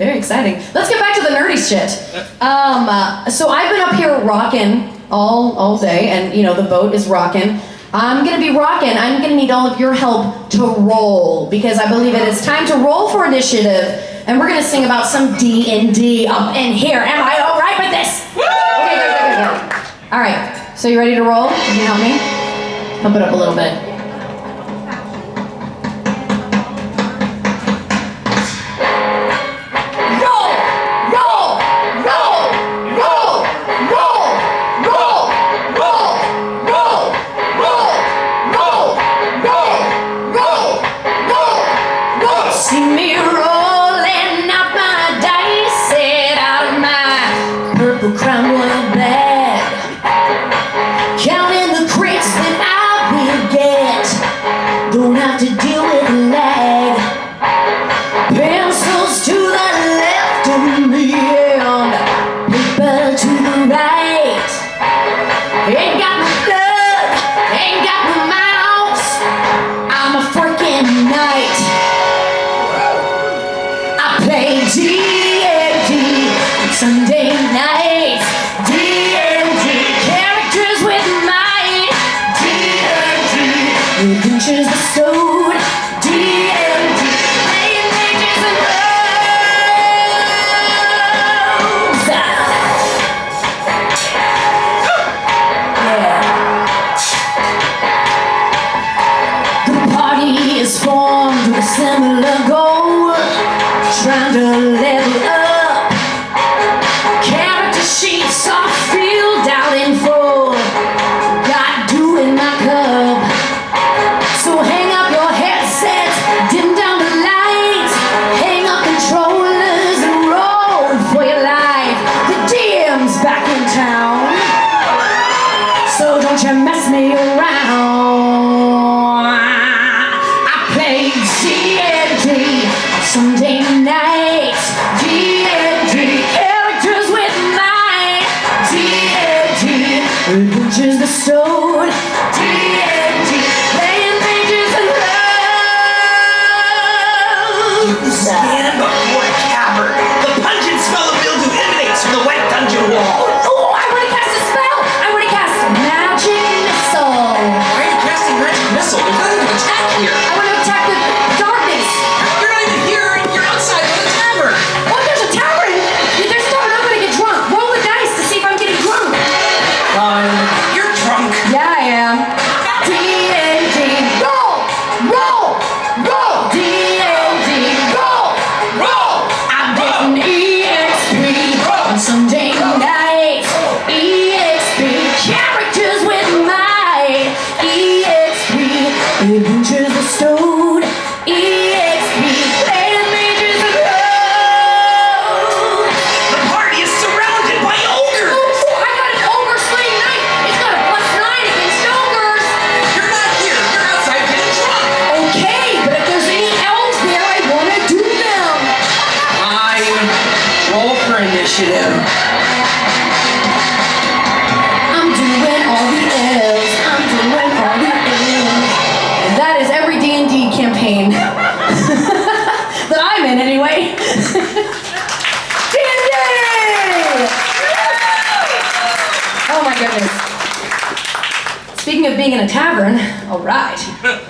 Very exciting. Let's get back to the nerdy shit. Um, uh, so I've been up here rocking all all day, and you know the boat is rocking. I'm gonna be rocking. I'm gonna need all of your help to roll because I believe it is time to roll for initiative, and we're gonna sing about some D and D up in here. Am I all right with this? Okay, good, good, good, good. All right. So you ready to roll? Can you help me? Pump it up a little bit. Me and paper to the right. Ain't got no ain't got no mouse. I'm a freaking knight. I play don't you mess me around. I played D and D Sunday nights. D and D, Electors with mine. D and D, Butchers the Stone. Initiative. I'm doing all the elves. I'm doing all the elves. And that is every D&D campaign that I'm in anyway. D&D! Oh my goodness. Speaking of being in a tavern, all right.